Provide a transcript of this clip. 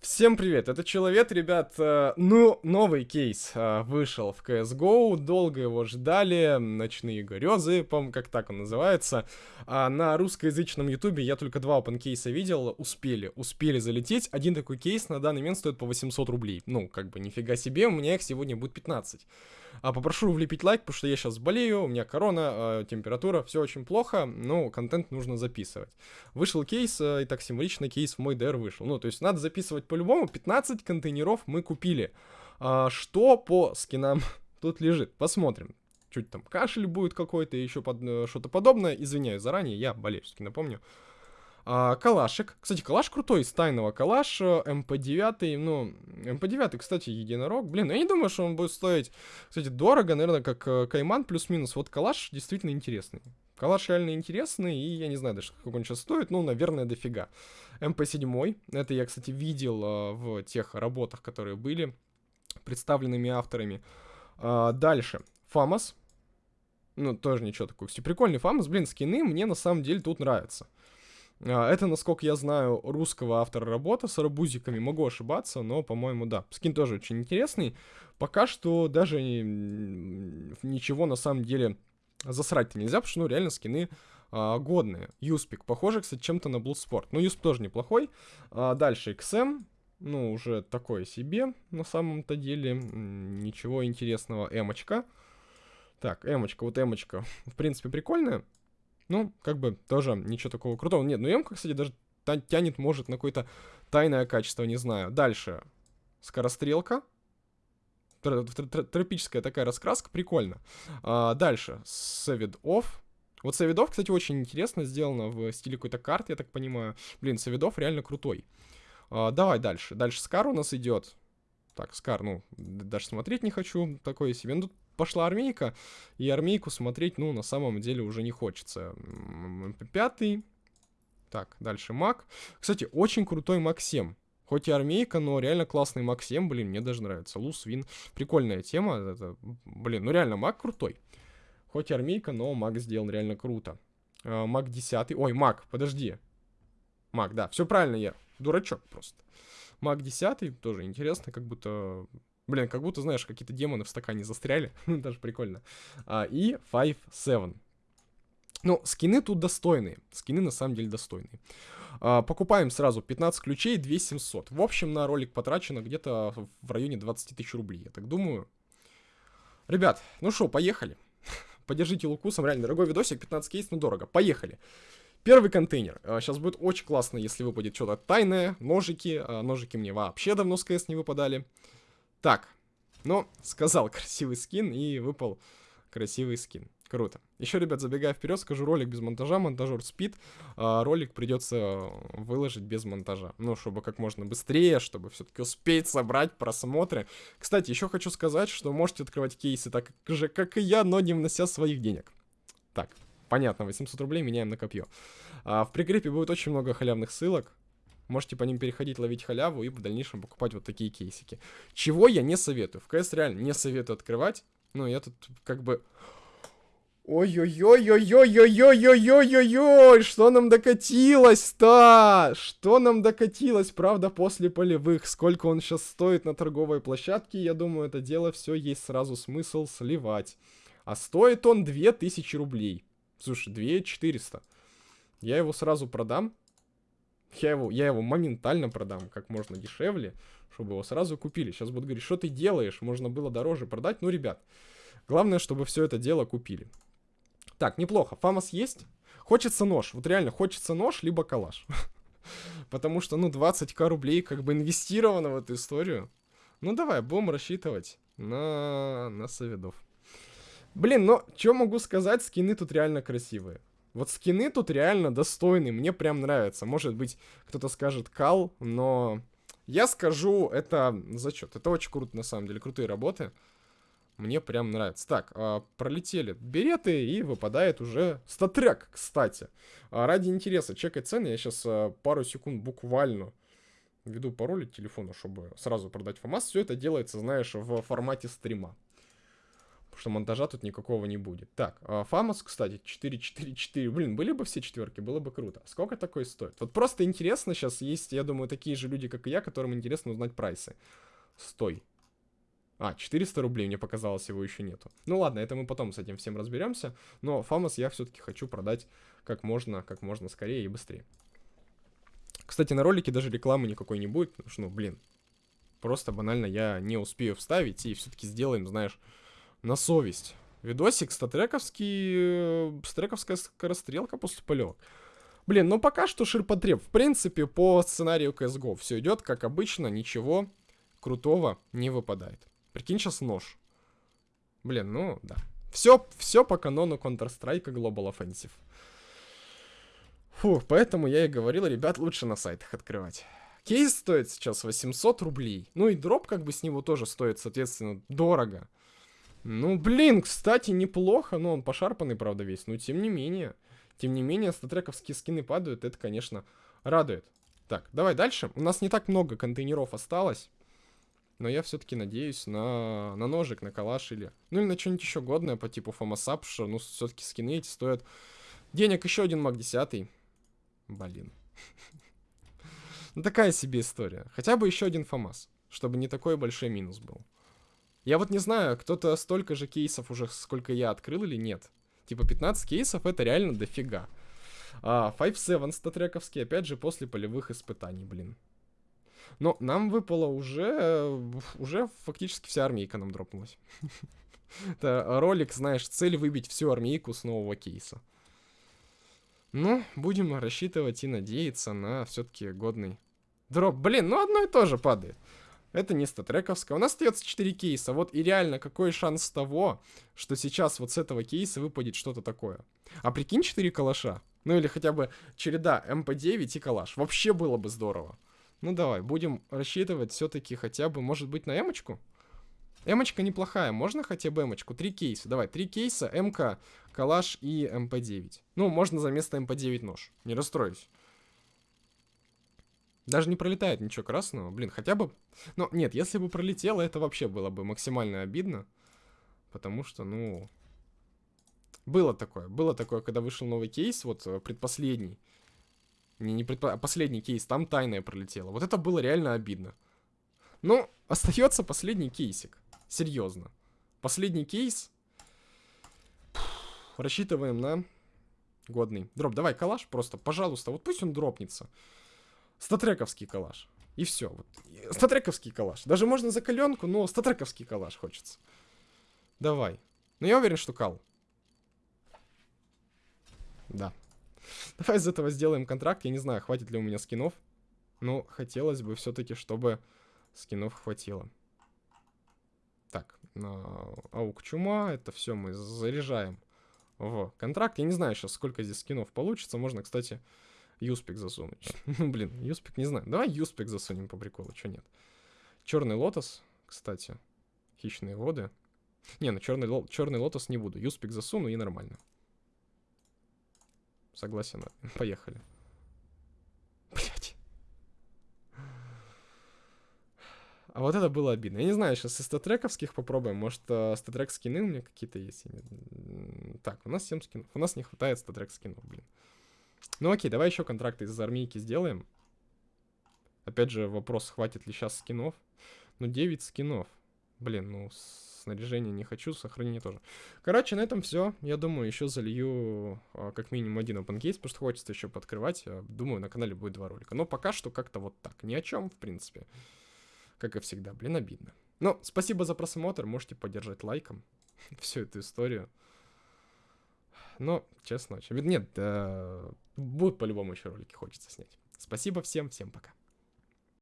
Всем привет, это Человек, ребят, э, ну, новый кейс э, вышел в CSGO, долго его ждали, Ночные грезы, по как так он называется, а на русскоязычном ютубе я только два open кейса видел, успели, успели залететь, один такой кейс на данный момент стоит по 800 рублей, ну, как бы нифига себе, у меня их сегодня будет 15. А попрошу влепить лайк, потому что я сейчас болею, у меня корона, э, температура, все очень плохо, но контент нужно записывать. Вышел кейс, э, и так символично кейс в мой ДР вышел. Ну, то есть надо записывать по-любому. 15 контейнеров мы купили. А, что по скинам тут лежит? Посмотрим. Чуть там кашель будет какой-то, еще под, э, что-то подобное. Извиняюсь заранее, я болею, напомню. А, калашик. Кстати, калаш крутой, из тайного калаш, МП-9, ну, МП-9, кстати, единорог. Блин, я не думаю, что он будет стоить, кстати, дорого, наверное, как э, Кайман плюс-минус. Вот калаш действительно интересный. Калаш реально интересный, и я не знаю даже, сколько он сейчас стоит, ну, наверное, дофига. МП-7, это я, кстати, видел а, в тех работах, которые были представленными авторами. А, дальше, Фамас. Ну, тоже ничего такого. Кстати, прикольный Фамас, блин, скины мне на самом деле тут нравятся. А, это, насколько я знаю, русского автора работа с арбузиками. Могу ошибаться, но, по-моему, да. Скин тоже очень интересный. Пока что даже ничего на самом деле засрать-то нельзя, потому что, ну, реально скины а, годные. Юспик. Похоже, кстати, чем-то на Bloodsport. Ну, Юсп тоже неплохой. А, дальше XM. Ну, уже такое себе на самом-то деле. Ничего интересного. Эмочка. Так, эмочка. Вот эмочка. В принципе, прикольная. Ну, как бы тоже ничего такого крутого. Нет, ну Эмка, кстати, даже тянет, может, на какое-то тайное качество, не знаю. Дальше. Скорострелка. Тропическая такая раскраска, прикольно. А, дальше. Saved Off. Вот Савидов, кстати, очень интересно сделано в стиле какой-то карты, я так понимаю. Блин, Савидов реально крутой. А, давай дальше. Дальше Скар у нас идет. Так, Скар, ну, даже смотреть не хочу. Такое себе. Ну, тут пошла армейка, и армейку смотреть, ну, на самом деле уже не хочется. Пятый. Так, дальше Мак. Кстати, очень крутой Мак 7. Хоть и армейка, но реально классный Мак 7, блин, мне даже нравится. Лус, Вин, прикольная тема. Это, блин, ну реально, Мак крутой. Хоть и армейка, но Мак сделан реально круто. А, Мак 10. Ой, Мак, подожди. Мак, да, все правильно я. Дурачок просто. Мак 10 тоже интересно, как будто Блин, как будто, знаешь, какие-то демоны в стакане застряли. Даже прикольно. А, и 5-7. Ну, скины тут достойные. Скины на самом деле достойные. А, покупаем сразу 15 ключей, 2700. В общем, на ролик потрачено где-то в районе 20 тысяч рублей, я так думаю. Ребят, ну что, поехали. Поддержите лукусом, реально дорогой видосик, 15 кейс, но дорого. Поехали. Первый контейнер. Сейчас а, будет очень классно, если выпадет что-то тайное, ножики. А, ножики мне вообще давно с КС не выпадали. Так, ну, сказал красивый скин и выпал красивый скин. Круто. Еще, ребят, забегая вперед, скажу ролик без монтажа, монтажер спит. А ролик придется выложить без монтажа. Ну, чтобы как можно быстрее, чтобы все-таки успеть собрать просмотры. Кстати, еще хочу сказать, что можете открывать кейсы так же, как и я, но не внося своих денег. Так, понятно, 800 рублей меняем на копье. А, в прикрепе будет очень много халявных ссылок. Можете по ним переходить, ловить халяву и в дальнейшем покупать вот такие кейсики. Чего я не советую. В КС реально не советую открывать. Ну, я тут как бы... Ой-ой-ой-ой-ой-ой-ой-ой-ой-ой-ой, что нам докатилось-то? Что нам докатилось, правда, после полевых? Сколько он сейчас стоит на торговой площадке? Я думаю, это дело все есть сразу смысл сливать. А стоит он 2000 рублей. Слушай, 2400. Я его сразу продам. Я его, я его моментально продам, как можно дешевле, чтобы его сразу купили. Сейчас будут говорить, что ты делаешь, можно было дороже продать. Ну, ребят, главное, чтобы все это дело купили. Так, неплохо. Фамас есть. Хочется нож. Вот реально, хочется нож, либо калаш. Потому что, ну, 20к рублей как бы инвестировано в эту историю. Ну, давай, будем рассчитывать на, на соведов. Блин, ну, что могу сказать, скины тут реально красивые. Вот скины тут реально достойны, мне прям нравится. Может быть, кто-то скажет кал, но я скажу, это зачет. Это очень круто, на самом деле, крутые работы. Мне прям нравится. Так, а, пролетели береты, и выпадает уже статрек, кстати. А, ради интереса, чекай цены, я сейчас а, пару секунд буквально введу пароль телефона, чтобы сразу продать ФАМАС. Все это делается, знаешь, в формате стрима что монтажа тут никакого не будет. Так, Фамос, кстати, 4-4-4. Блин, были бы все четверки, было бы круто. Сколько такой стоит? Вот просто интересно, сейчас есть, я думаю, такие же люди, как и я, которым интересно узнать прайсы. Стой. А, 400 рублей, мне показалось, его еще нету. Ну ладно, это мы потом с этим всем разберемся. Но Фамос я все-таки хочу продать как можно, как можно скорее и быстрее. Кстати, на ролике даже рекламы никакой не будет, потому что, ну, блин, просто банально я не успею вставить, и все-таки сделаем, знаешь, на совесть. Видосик статрековский, э, статрековская скорострелка после полевок. Блин, ну пока что ширпотреб. В принципе, по сценарию CSGO все идет как обычно, ничего крутого не выпадает. Прикинь, сейчас нож. Блин, ну да. Все, все по канону Counter-Strike Global Offensive. Фух, поэтому я и говорил, ребят, лучше на сайтах открывать. Кейс стоит сейчас 800 рублей. Ну и дроп как бы с него тоже стоит, соответственно, дорого. Ну, блин, кстати, неплохо, но он пошарпанный, правда, весь. Но тем не менее, тем не менее, статрековские скины падают, это, конечно, радует. Так, давай дальше. У нас не так много контейнеров осталось. Но я все-таки надеюсь на, на ножик, на калаш или... Ну или на что-нибудь еще годное по типу фомасап, что, ну, все-таки скины эти стоят денег. Еще один маг 10. Блин. Ну, такая себе история. Хотя бы еще один ФАМАС, чтобы не такой большой минус был. Я вот не знаю, кто-то столько же кейсов уже, сколько я открыл или нет. Типа 15 кейсов это реально дофига. А, 5-7 статрековский, опять же, после полевых испытаний, блин. Но нам выпало уже... Уже фактически вся армейка нам дропнулась. Это ролик, знаешь, цель выбить всю армейку с нового кейса. Ну, будем рассчитывать и надеяться на все-таки годный дроп. Блин, ну одно и то же падает. Это не статрековская. У нас остается 4 кейса. Вот и реально, какой шанс того, что сейчас вот с этого кейса выпадет что-то такое. А прикинь 4 калаша. Ну или хотя бы череда МП9 и калаш. Вообще было бы здорово. Ну давай, будем рассчитывать все-таки хотя бы, может быть, на эмочку? Эмочка неплохая, можно хотя бы эмочку? Три кейса, давай, три кейса, МК, калаш и МП9. Ну, можно за место МП9 нож, не расстроюсь. Даже не пролетает ничего красного, блин, хотя бы... Ну, нет, если бы пролетело, это вообще было бы максимально обидно. Потому что, ну... Было такое, было такое, когда вышел новый кейс, вот э, предпоследний. Не, не предпо... а последний кейс, там тайная пролетела. Вот это было реально обидно. Ну, остается последний кейсик. Серьезно. Последний кейс. рассчитываем на годный. Дроп, давай, калаш просто, пожалуйста. Вот пусть он дропнется. Статрековский калаш. И все. Вот. Статрековский калаш. Даже можно за каленку, но статрековский калаш хочется. Давай. Но я уверен, что кал. Да. Давай из этого сделаем контракт. Я не знаю, хватит ли у меня скинов. Но хотелось бы все-таки, чтобы скинов хватило. Так, аук чума, это все мы заряжаем в контракт. Я не знаю сейчас, сколько здесь скинов получится. Можно, кстати, юспик засунуть. ну, блин, юспик не знаю. Давай юспик засунем по приколу, что нет. Черный лотос, кстати. Хищные воды. Не, ну черный, черный лотос не буду. Юспик засуну и нормально. Согласен. Поехали. А вот это было обидно. Я не знаю, сейчас из статрековских попробуем. Может, э, StatTrak скины у меня какие-то есть? Так, у нас 7 скинов. У нас не хватает статрек скинов, блин. Ну окей, давай еще контракты из армейки сделаем. Опять же, вопрос, хватит ли сейчас скинов. Ну, 9 скинов. Блин, ну, снаряжение не хочу, сохранение тоже. Короче, на этом все. Я думаю, еще залью а, как минимум один open case, потому что хочется еще подкрывать. Думаю, на канале будет два ролика. Но пока что как-то вот так. Ни о чем, в принципе. Как и всегда, блин, обидно. Но ну, спасибо за просмотр, можете поддержать лайком всю эту историю. Но, честно, очень. Нет, да, будут по-любому еще ролики хочется снять. Спасибо всем, всем пока.